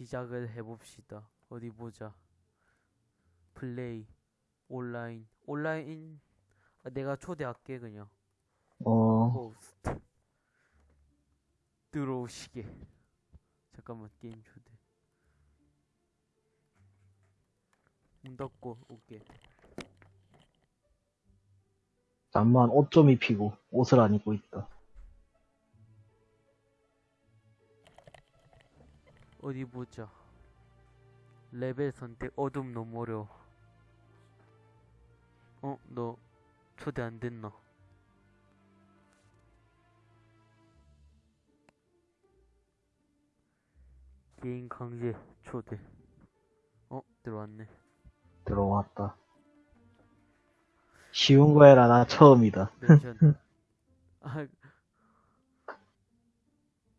시작을 해봅시다. 어디 보자. 플레이 온라인 온라인 아, 내가 초대할게 그냥. 어, 호스트 들어오시게. 잠깐만 게임 초대. 문 닫고 올게. 잠만 옷 좀 입히고 옷을 안 입고 있다. 어디 보자. 레벨 선택 어둠 너무 어려워. 어, 너 초대 안 됐나? 개인 강제 초대. 어, 들어왔네. 들어왔다. 쉬운 거 해라, 나 처음이다. 아,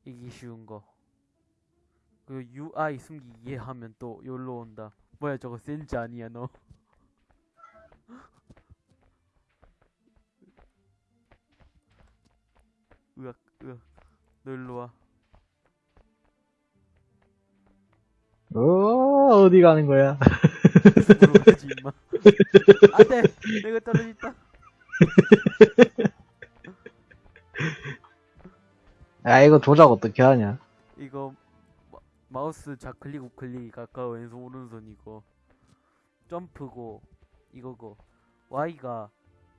이게 쉬운 거. 그 UI 숨기기 하면 또 여기로 온다. 뭐야 저거 센지 아니야 너? 으악 으악 너 일로 와. 어, 어디 가는 거야? 죽으러 가지 임마. 안돼 내가 떨어졌다. 야, 이거 조작 어떻게 하냐? 마, 마우스 좌클릭 우클릭 가까워 왼손 오른손 이거 점프고 이거고 Y가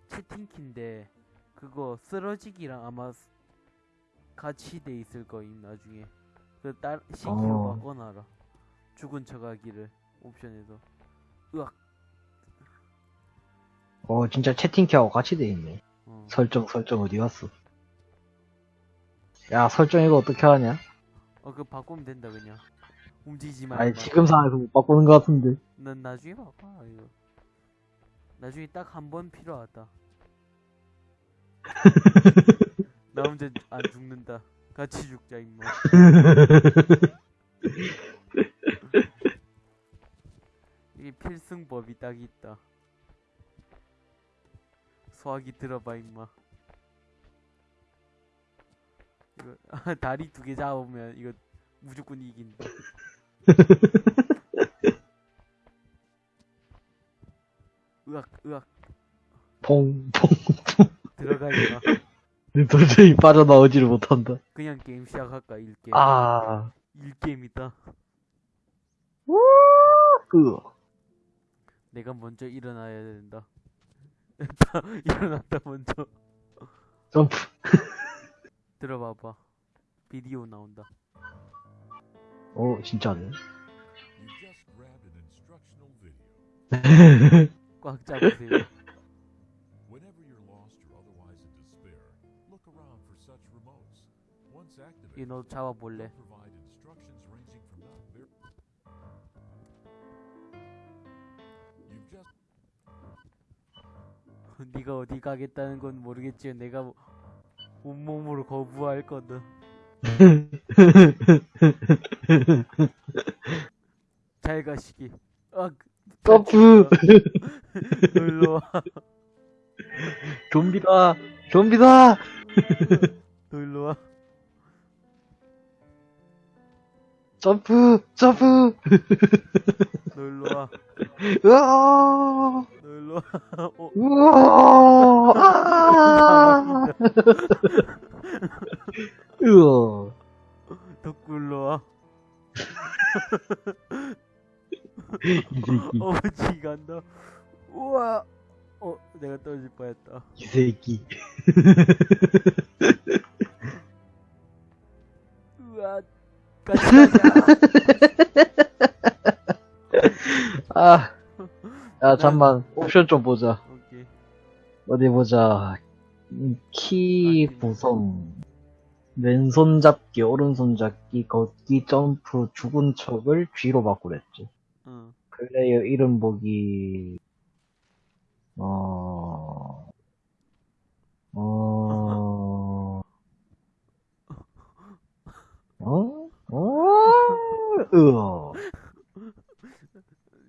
채팅키인데 그거 쓰러지기랑 아마 스- 같이 돼 있을 거임 나중에 그딸 C키로 어. 바꿔놔라 죽은 척하기를 옵션에서 으악 어, 진짜 채팅키하고 같이 돼 있네. 어. 설정, 설정 어디 갔어? 야, 설정 이거 어떻게 하냐? 어 그거 바꾸면 된다 그냥. 움직이지 말고 아니, 지금 상황에서 못 바꾸는 것 같은데. 난 나중에 바꿔 이거. 나중에 딱 한 번 필요하다. 나 혼자 안 죽는다. 같이 죽자 임마. 이게 필승법이 딱 있다. 소화기 들어봐 임마 이거 다리 두 개 잡으면 이거 무조건 이긴다 으악 으악. 퐁, 퐁. 들어가 임마 도저히 빠져나오지를 못한다. 그냥 게임 시작할까 일게임? 아, 일게임이다. 으. 내가 먼저 일어나야 된다. 일어났다 먼저. 점프. 들어봐봐 비디오 나온다 어, 진짜네. You just grabbed an instructional video. 꽉 잡으세요 Whenever you're lost or otherwise in despair, look around for such remotes. Once activated, 이너 잡아볼래 they'll provide instructions ranging from not very. You've just 네가 어디 가겠다는 건 모르겠지만 내가 뭐- 온몸으로 거부할 거든 잘 가시기 아 점프. 놀러 와 좀비다. 좀비다. 놀러 와 점프. 점프. 놀러 와 으아. 놀러와 어, 우와. 아. 으어. 덕굴러와 이 새끼. 어머치 간다 우와 어 내가 떨어질 뻔했다 이 새끼. 우와 같이 가자 아. 야, 잠만. 옵션 좀 보자. 오케이 어디 보자. 음, 키 구성. 왼손 잡기, 오른손 잡기, 걷기, 점프, 죽은 척을 G로 바꾸랬지. 응 플레이어 이름 보기, 어, 어, 어? 어? 으어.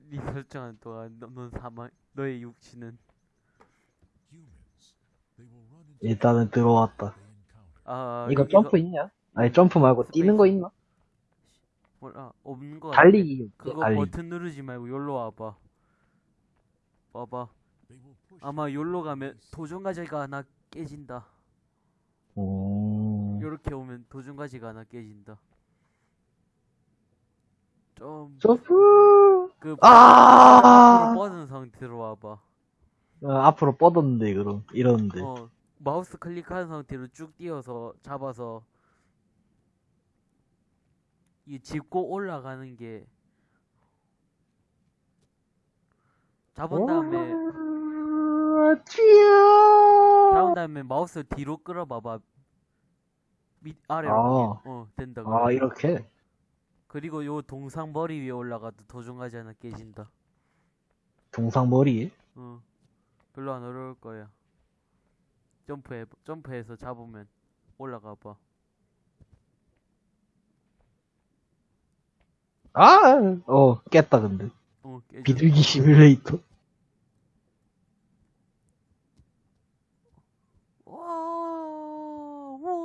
네 설정한 동안 너- 넌 사망 너의 육신은 일단은 들어왔다. 아 이거 점프 있냐? 아니, 점프 말고 뛰는 거 있나? 몰라 없는 거 달리기. 그거 달리기. 버튼 누르지 말고 여기로 와봐. 와봐. 아마 to 가면. 도전과제가 하나 깨진다. 오. 요렇게 오면 도전과제가 하나 깨진다. 좀 점프! 그 아! 앞으로 뻗은 상태로 와봐. 어, 앞으로 뻗었는데 그럼. 이러는데. 어 마우스 클릭한 상태로 쭉 뛰어서 잡아서 이 짚고 올라가는 게 잡은 다음에 잡은 다음에 마우스 뒤로 끌어봐봐. 밑 아래로 아, 어 된다 아. 이렇게? 그리고 요 동상 머리 위에 올라가도 도중가지 하나 깨진다. 동상 머리? 어 별로 안 어려울 거야 점프해 점프해서 잡으면 올라가 봐 아, 어 깼다 근데 어. 비둘기 시뮬레이터.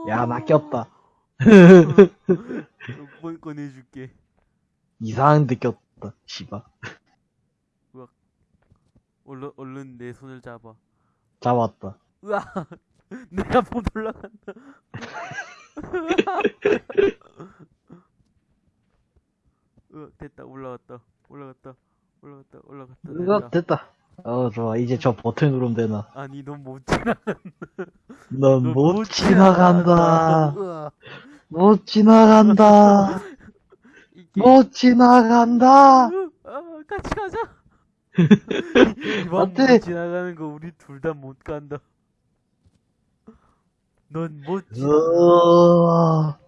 야 나 꼈다 뭘 꺼내줄게. 이상한 데 꼈다 씨발 얼른, 얼른 내 손을 잡아. 잡았다 으아! 내가 못 올라간다. 으, 됐다. 올라갔다. 올라갔다. 올라갔다. 올라갔다. 으아 됐다. 어 좋아 이제 저 버튼 누르면 되나 아니, 넌 못 지나간다. 넌넌못 지나간다 으아. 못 지나간다 못 지나간다 으, 아, 같이 가자. 이번. 못 지나가는 거 우리 둘 다 못 간다. 넌 못. 으아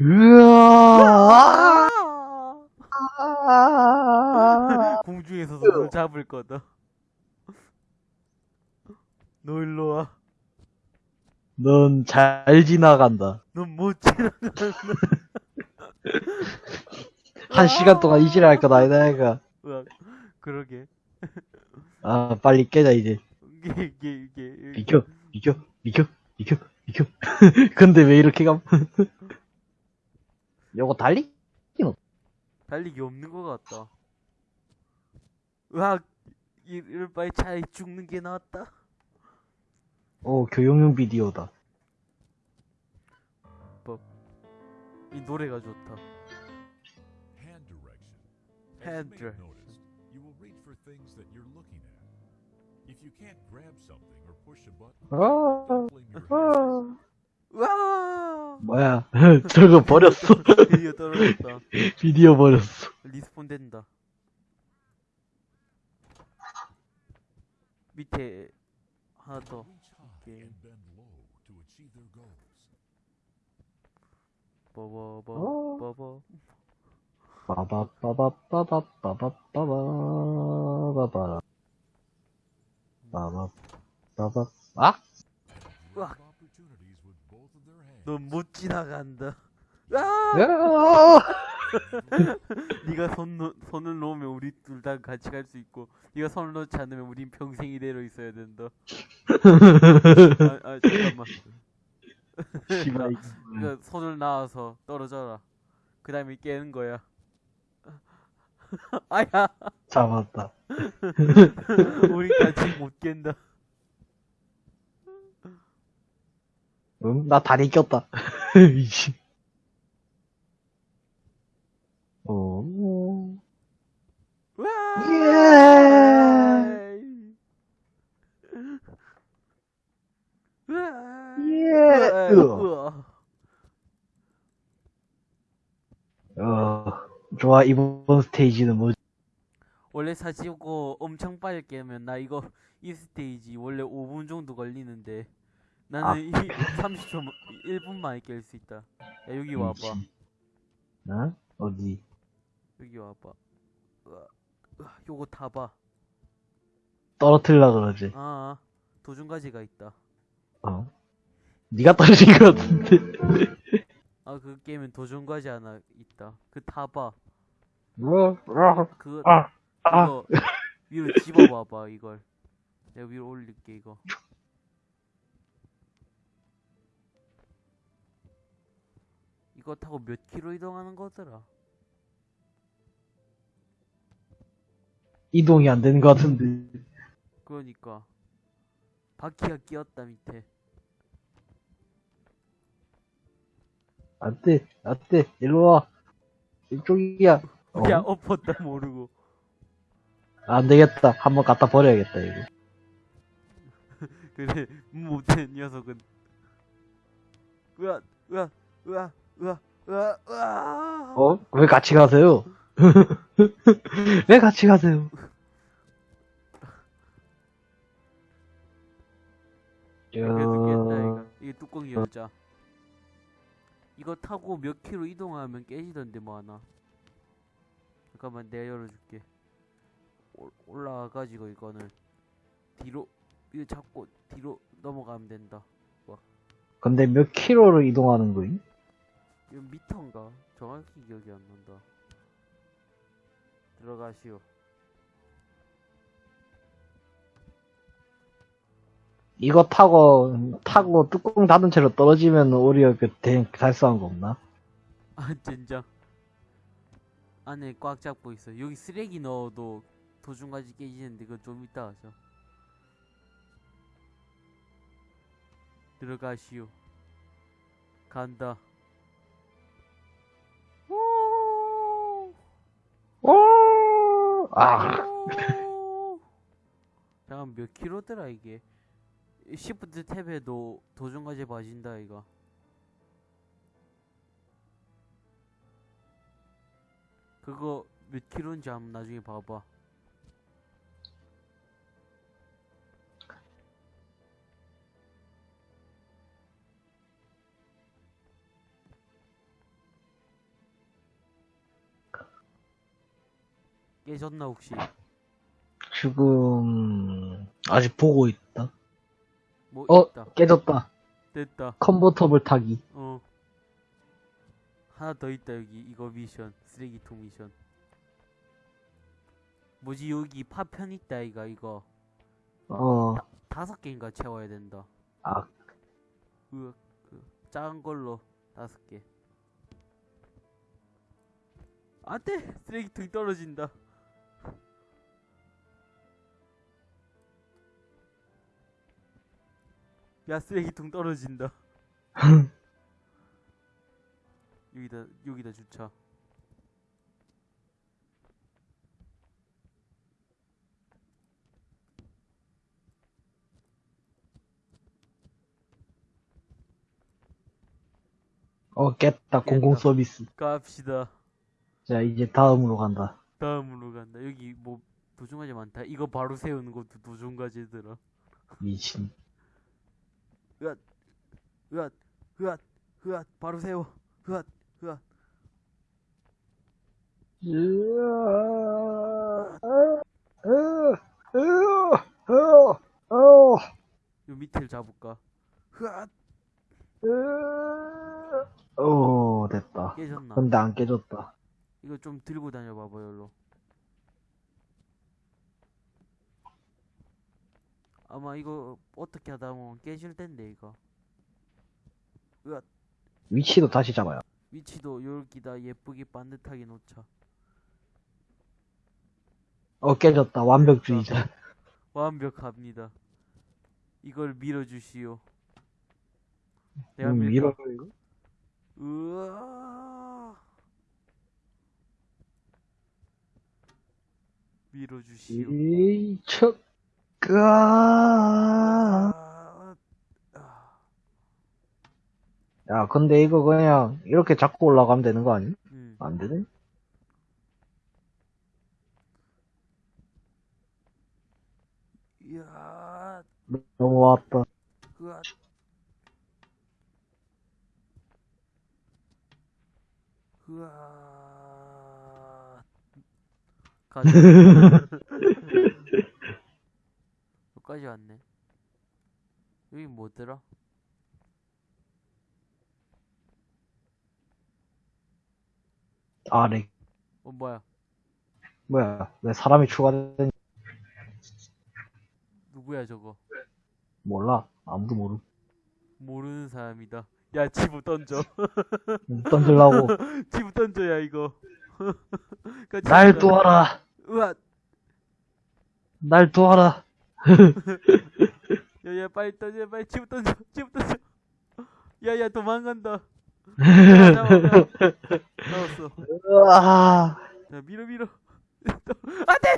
으아 공중에서 손을 잡을 거다. 너 일로 와. 넌 잘 지나간다 넌 못 지나간다. 한 시간 동안 이지랄 할 거다 얘가 으악. 그러게. 아 빨리 깨자 이제 이게 이게 이게. 비켜 비켜 비켜 비켜 비켜 근데 왜 이렇게 감 요거 달리? 달리기 없는 것 같다. 으악. 이- 이럴 바에 차라리 죽는 게 나았다. 오 교육용 비디오다 이 노래가 좋다. Hand direction. Hand direction. you will reach for things that you're looking at. If you can't grab something or push a button, 아, 아. 으아! 뭐야 저거 버렸어 드디어 떨어졌다. 비디오 버렸어 respawn 된다. 밑에 하나 더. Goals. 버버버 어. 버버. 빠바빠바빠바빠바빠바바바바라 빠바 빠바 아? Grab opportunities with both of their hands. 넌못 지나간다. 아! 으아! 네가 손 손을 놓으면 우리 둘 다 같이 갈 수 있고 네가 손을 놓지 않으면 우린 평생 이대로 있어야 된다. 아, 아 잠깐만. 씨발 그 손을 놔서 떨어져라. 그 다음에 깨는 거야. 아야, 잡았다 우리 같이 못 깬다. 응? 나 다리 꼈다 이씨 오 우와! 예! 우와! 예! 우와! 어 좋아 이번 스테이지는 뭐지? 원래 사지고 엄청 빨리 깨면 나 이거 이 스테이지 원래 5분 정도 걸리는데 나는 아. 이 30초 1분 만에 깰 수 있다. 야 여기 와봐. 미친. 어? 어디? 여기 와봐. 요거 타봐. 떨어뜨리려 그러지 아, 아 도중가지가 있다. 어? 니가 떨어진 것 같은데 아 그 게임엔 도중과지 하나 있다. 그 타봐. 그거 아, 아. 이거 위로 집어봐봐 이걸. 내가 위로 올릴게 이거. 이거 타고 몇 키로 이동하는 거더라? 이동이 안 되는 거 같은데. 그러니까. 바퀴가 끼었다 밑에. 안돼 안돼. 일로와. 이쪽이야. 어? 야 엎었다 모르고 안 되겠다. 한번 갖다 버려야겠다, 이거. 그래 못된 녀석은 으아 으아 으아 으아 으아 으아 어? 왜 같이 가세요? 왜 같이 가세요? 저... 이거 이게 뚜껑 열자 이거 타고 몇 킬로 이동하면 깨지던데 뭐 하나 잠깐만 내가 열어줄게. 올- 올라와가지고 이거는 뒤로 이거 잡고 뒤로 넘어가면 된다. 근데 몇 킬로를 이동하는 거임? 이거 미터인가? 정확히 기억이 안 난다. 들어가시오. 이거 타고, 타고 뚜껑 닫은 채로 떨어지면 오히려 그 대, 달성한 거 없나? 아 젠장 안에 꽉 잡고 있어 여기 쓰레기 넣어도 도중까지 깨지는데 그거 좀 이따 하자 들어가시오. 간다! 아, 오! 잠깐 몇 킬로더라 이게? 시프트 탭에도 도중까지 봐진다 이거 그거 몇 킬로인지 한번 나중에 봐봐 깨졌나 혹시 지금, 아직 보고 있다. 뭐 어, 있다 깨졌다. 됐다 컨버터블 타기. 어 하나 더 있다 여기. 이거 미션. 쓰레기통 미션. 뭐지? 여기 파편 있다 이가 이거. 어, 다섯 개인가 채워야 된다. 아, 그, 그 작은 걸로 다섯 개. 안돼! 쓰레기통이 떨어진다. 야 쓰레기통 떨어진다 여기다 여기다 주차 어, 깼다. 공공 서비스. 갑시다. 자, 이제 다음으로 간다. 다음으로 간다. 여기 뭐 도중과제 많다. 이거 바로 세우는 것도 도중과제더라 미친. 으앗 으앗 으앗 으앗. 바로 세워. 으앗 으앗 요 밑을 잡을까 으앗 오, 됐다. 깨졌나 근데 안 깨졌다. 이거 좀 들고 다녀봐봐 열로 아마 이거 어떻게 하다 보면 깨질 텐데 이거 으앗 위치도 다시 잡아요. 위치도 여기다 예쁘게 반듯하게 놓자 어, 깨졌다. 완벽주의자. 완벽합니다 이걸 밀어주시오 내가 음? 밀어, 이거? 으아 밀어주시오 이, 척, 까 아, 아, 야, 근데 이거 그냥 이렇게 잡고 올라가면 되는 거 아니? 음. 안 되네? 이야 넘어왔다. 으아 으아 가자 여기까지 왔네 여기 뭐더라? 아, 렉. 어 뭐야 뭐야, 왜 사람이 추가된, 누구야 저거 몰라. 아무도 모르. 모르는 사람이다 야 지부 던져 던질라고. 지부 던져야 이거 같이 날. 도와라. 으아 날 도와라. 야야 빨리 던져 빨리 집 던져 집 던져 야야 도망간다. 나왔어. 으아. 야 밀어 밀어. 안 돼!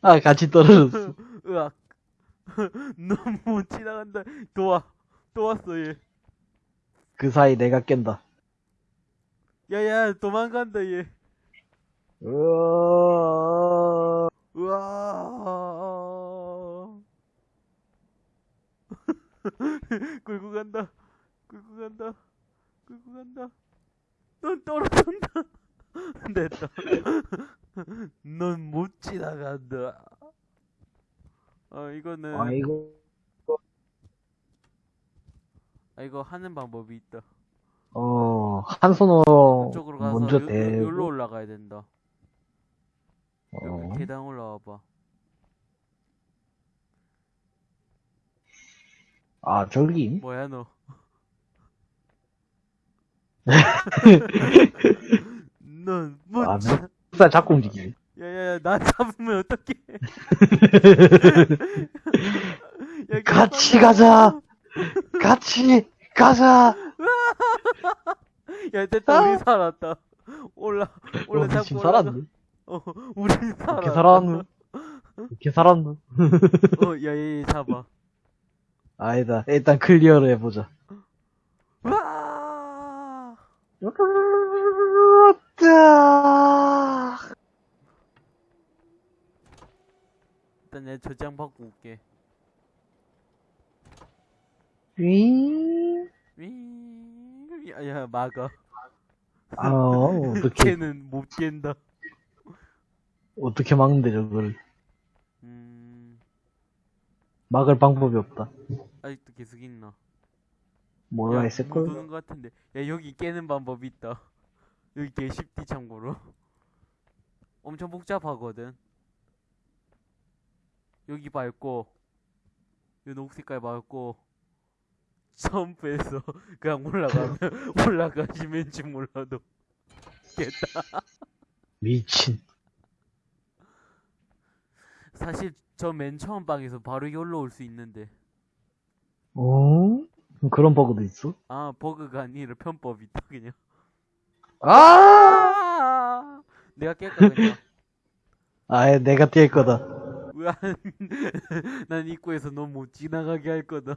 아, 같이 떨어졌어. 으악. 너무 지나간다. 도와. 또 왔어 얘. 그 사이 내가 깬다. 야야 도망간다 얘. 으아. 우와 끌고 간다. 끌고 간다. 끌고 간다. 넌 떨어진다. 됐다 넌 못 지나간다. 어 이거는 아이고. 아 이거 하는 방법이 있다. 어, 한 손으로 이쪽으로 가서 먼저 요, 요, 대고. 여기로 올라가야 된다. 여기 어. 계단 올라와봐 아, 저기? 뭐야 너 넌못 아, 지살 자꾸 움직이네. 야야 야 나 잡으면 어떡해 야, 같이 가자! 같이 가자! 야 됐다 우리 살았다 올라 올라 어, 잡고 올라가. 살았네? 어 우리 살았다 이렇게 살았노? 이렇게 살았노? 어 야얘 잡아 아니다. 일단 클리어를 해보자. 와 으아! 일단 내 저장 받고 올게 윙. 윙 야 야 막아 아, 어떻게, 걔는 못 깬다 어떻게 막는데, 저거를. 음 막을 방법이 없다. 아직도 계속 있나 뭐라 야, 했을걸? 못 오는 것 같은데 야 여기 깨는 방법이 있다 여기 개 쉽디 참고로 엄청 복잡하거든 여기 밟고 이 녹색깔 밟고 점프해서 그냥 올라가면 올라가시면지 몰라도 깼다 미친. 사실 저 맨 처음 방에서 바로 여기로 올수 있는데 어? 그런 버그도 있어? 아 버그가 아니라 편법이 있다 그냥 아! 아 내가 깰까 그냥 아예 내가 뛸 거다. 으아, 난 입구에서 너못 지나가게 할 거다.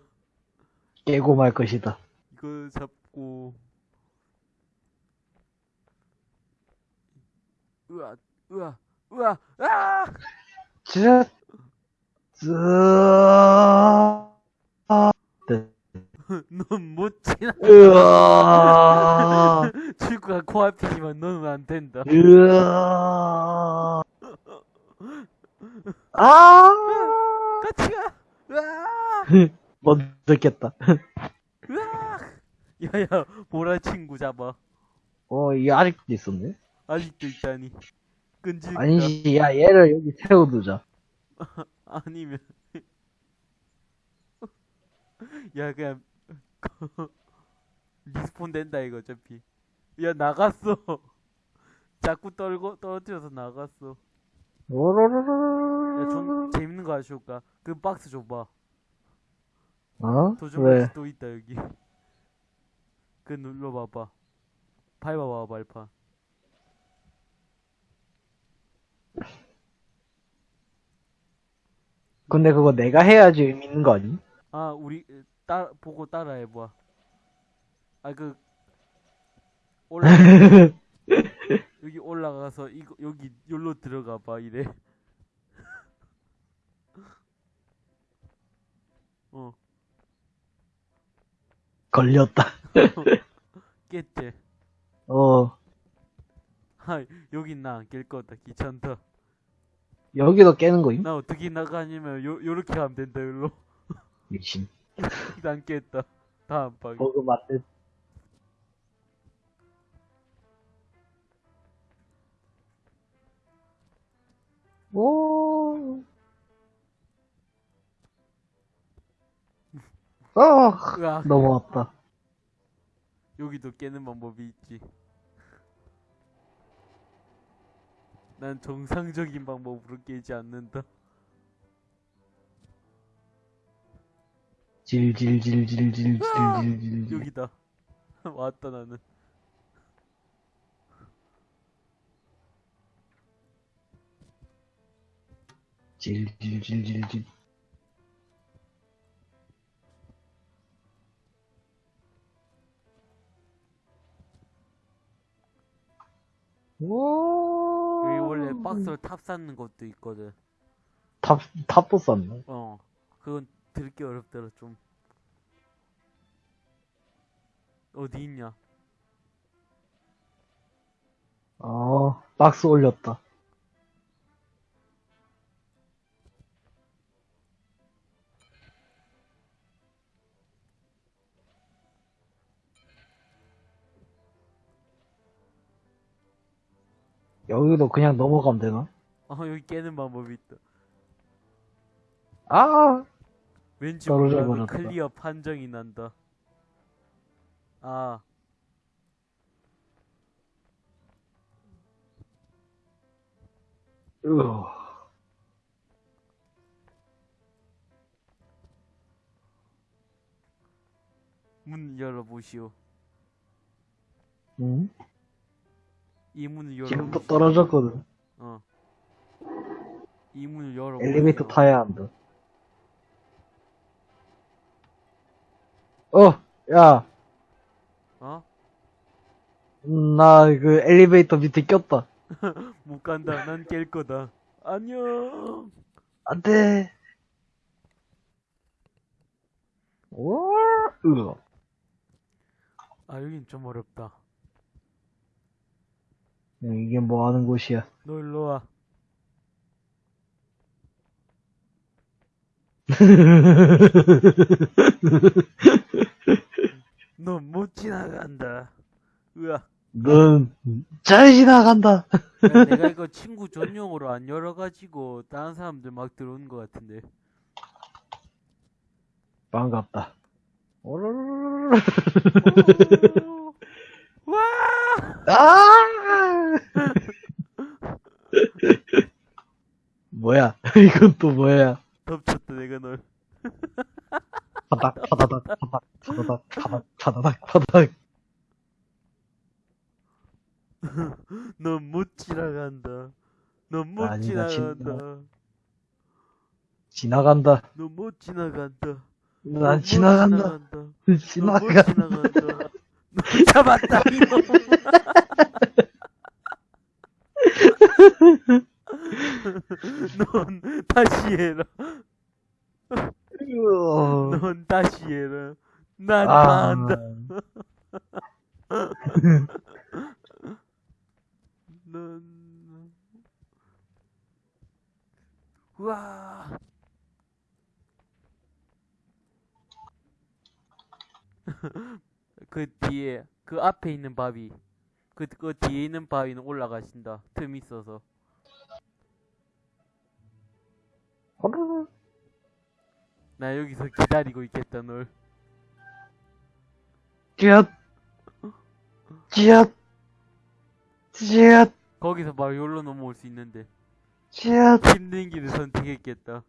깨고 말 것이다. 이거 잡고. 으아, 으아, 으아, 아! 쯔, 쯔, 네. 넌못 지나. 으아, 출구가 코앞이지만 너는 안 된다. 으아, 아, 같이 가! 으아! 못 듣겠다. 으아! 야야, 보라 친구 잡아. 어, 이게 아직도 있었네? 아직도 있다니. 끈질기다. 아니지, 야, 얘를 여기 세워두자. 아니면 야 그냥 respawn 된다 이거 어차피. 야 나갔어. 자꾸 떨고 떨어뜨려서 나갔어. 야 좀 재밌는 거 아쉬울까 그 박스 줘봐. 어? 도전 왜? 박스 또 있다 여기. 그 눌러봐봐. 밟아봐 발판 근데 그거 내가 해야지 의미 있는 거 아니? 아 우리 따 보고 따라 해봐 아그 올라 여기 올라가서 이거 여기 여기로 들어가 봐 이래. 어 걸렸다. 깼지. 어, 하 여기 나안 깰 거다 귀찮다. 여기도 깨는 거임? 나 어떻게 나가냐면 요 요렇게 하면 된다 여기로. 미친. 난 깼다. 다음 방. 버그 맞는. 오. 어, 으악 넘어왔다. 여기도 깨는 방법이 있지. 난 정상적인 방법으로 깨지 않는다. 질질질질질질질질 여기다. 왔다 나는. 질질질질질. 오. 여기 원래 박스로 탑 쌓는 것도 있거든. 탑 탑도 썼네. 어. 그건 들기 어렵더라 좀. 어디 있냐? 어 박스 올렸다. 여기도 그냥 넘어가면 되나? 어 여기 깨는 방법이 있다. 아! 왠지 떨어져 버렸다. 클리어 판정이 난다. 아. 으어. 문 열어보시오. 응? 이 문을 열어. 지금 또 떨어졌거든. 어. 이 문을 열어. 엘리베이터 타야 한다. 어, 야, 어? 나그 엘리베이터 밑에 꼈다. 못 간다. 난 깰 거다. 안녕. 안 돼. 오, 으어. 아 여긴 좀 어렵다. 야, 이게 뭐 하는 곳이야? 너 일로 와. 너못 지나간다. 으아. 넌잘 지나간다. 야, 내가 이거 친구 전용으로 안 열어가지고 다른 사람들 막 들어오는 것 같은데. 반갑다. 오로로로로로. 오. 와! 아! 뭐야? 이건 또 뭐야? 덮쳤다 내가 널. 파닥, 파다닥, 파닥, 파다닥, 파닥, 파다닥, 파닥. 넌못 지나간다. 넌 못 아니다, 지나간다. 지나간다. 넌 못 지나간다. 넌 난 못 지나간다. 넌못 지나가. 지나간다. 너 잡았다 이놈. 넌 다시 해라. 넌 다시 해라. 난 아. 다 한다. 넌 우와. 그 뒤에 그 앞에 있는 바위 그, 그 뒤에 있는 바위는 올라가신다 틈 있어서. 나 여기서 기다리고 있겠다 널 쥐앗. 쥐앗. 쥐앗. 거기서 바로 여기로 넘어올 수 있는데 쥐앗. 힘든 길을 선택했겠다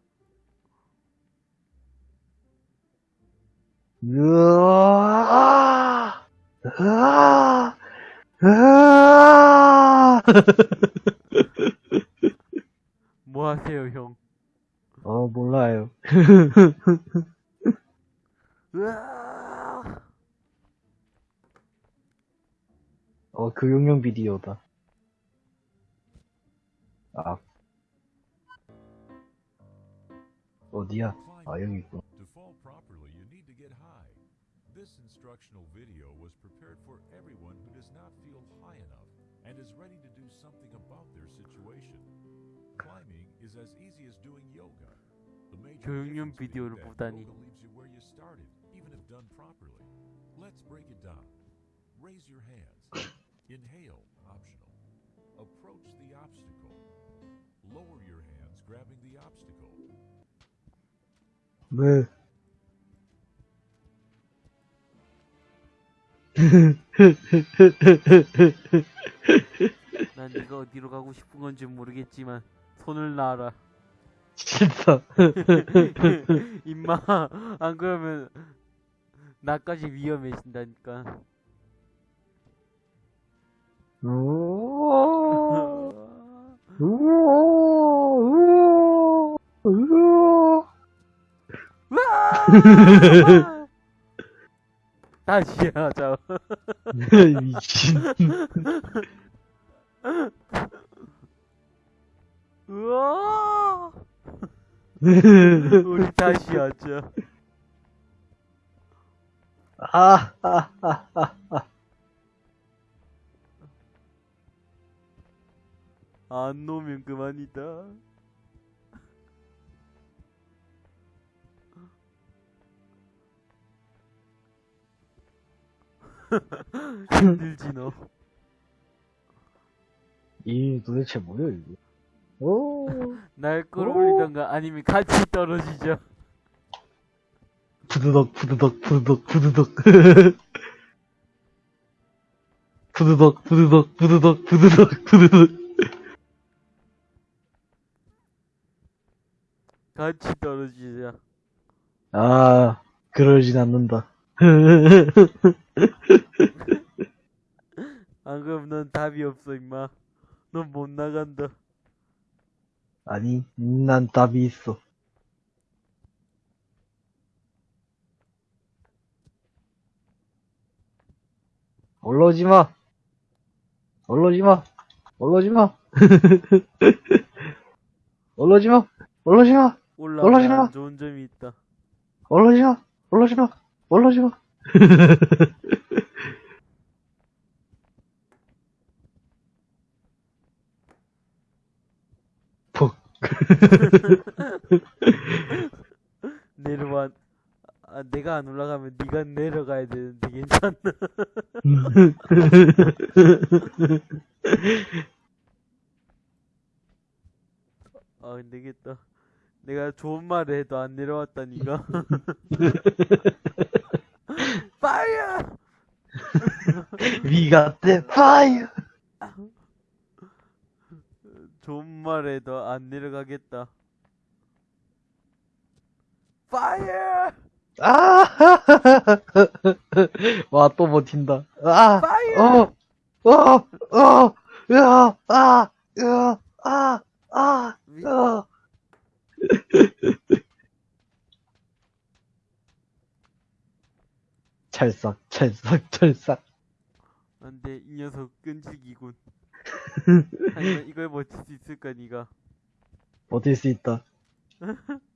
으아. 으아. 으아. 뭐 하세요 형 어, 몰라요. 으아 어, 교육용 비디오다. 아. 어디야? 아, 여기 있고. 교육용 비디오를 보다니. yoga leaves you where you started, even if done properly. Let's break it down. Raise your hands. Inhale, optional. Approach the obstacle. Lower your hands, grabbing the obstacle. 네. 난 네가 어디로 가고 싶은 건지 모르겠지만 손을 놔라. 싫다. 임마 안 그러면 나까지 위험해진다니까. 우와, 우와, 우와, 우와. 다시 하자. 미친. 우와. 우리 다시 하자. 아, 아, 아, 아. 안 놓으면 그만이다. 힘들지 너. 이 도대체 뭐야, 이게? 오, 날 끌어올리던가 아니면 같이 떨어지죠. 푸드덕, 푸드덕, 푸드덕, 푸드덕. 푸드덕, 푸드덕, 푸드덕, 푸드덕, 푸드덕. 같이 떨어지자. 아, 그러진 않는다. 안 그럼 넌 답이 없어 임마. 넌 못 나간다. 아니, 난 답이 있어. 올라오지 마. 올라오지 마. 올라오지 마. 올라오지 마. 올라오지 마. 올라오지 마. 안 좋은 점이 있다. 올라오지 마. 올라오지 마. 올라오지 마. 내려와. 아, 내가 안 올라가면 네가 내려가야 되는데 괜찮나? 아, 안 되겠다. 내가 좋은 말을 해도 안 내려왔다니까. Fire! We got the fire. 좋은 말 해도 안 내려가겠다. Fire! 아! 와, 또 버틴다. 아! Fire! 어! 어! 어! 으아! 아! 으아! 아! 아! 위- 으아! 찰싹, 찰싹, 찰싹. 안 돼 이 녀석 끈질기군. 하지만 이걸 버틸 수 있을까 니가? 버틸 수 있다.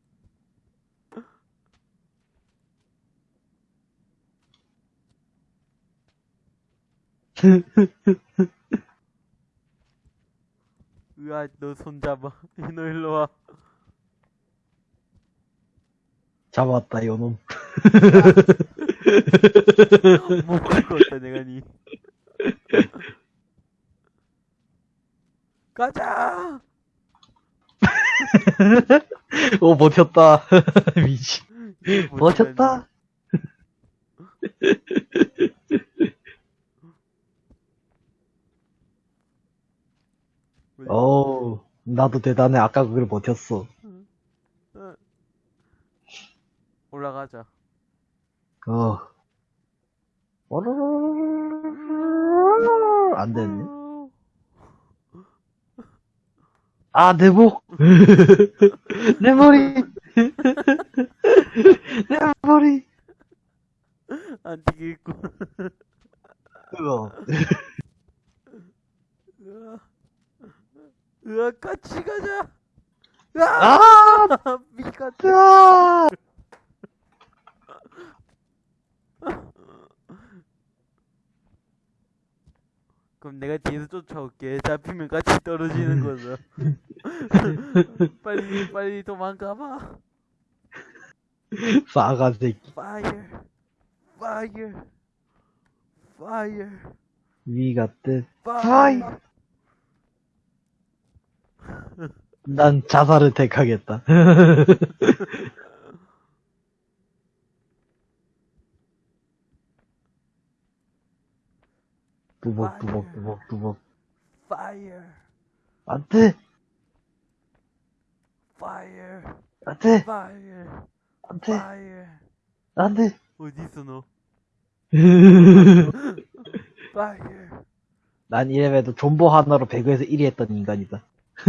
으아 너 손잡아. 너 일로 와. 잡았다, 요놈. 못 긁었다 내가 니. 가자. 오, 버텼다. 미친. 버텼다. 왜- 어우, 나도 대단해. 아까 그걸 버텼어. 올라가자. 어. 안 됐네. 아, 내 목! 내 머리! 내 머리! 안 되겠고. 으어. 으아. 으아 같이 가자. 으아 아! 으 그럼 내가 뒤에서 쫓아올게. 잡히면 같이 떨어지는 거죠. 빨리 빨리 도망가봐. 싸가 새끼. Fire, fire, fire, 위가 뜻. fire. 난 자살을 택하겠다. 두벅, 두벅, 두벅, 두벅. fire, 안 돼! fire, 안 돼! fire, 안 돼! fire. 안 돼! 어디 있어 너? fire. 난 이래봬도 존버 하나로 배그에서 1위 했던 인간이다.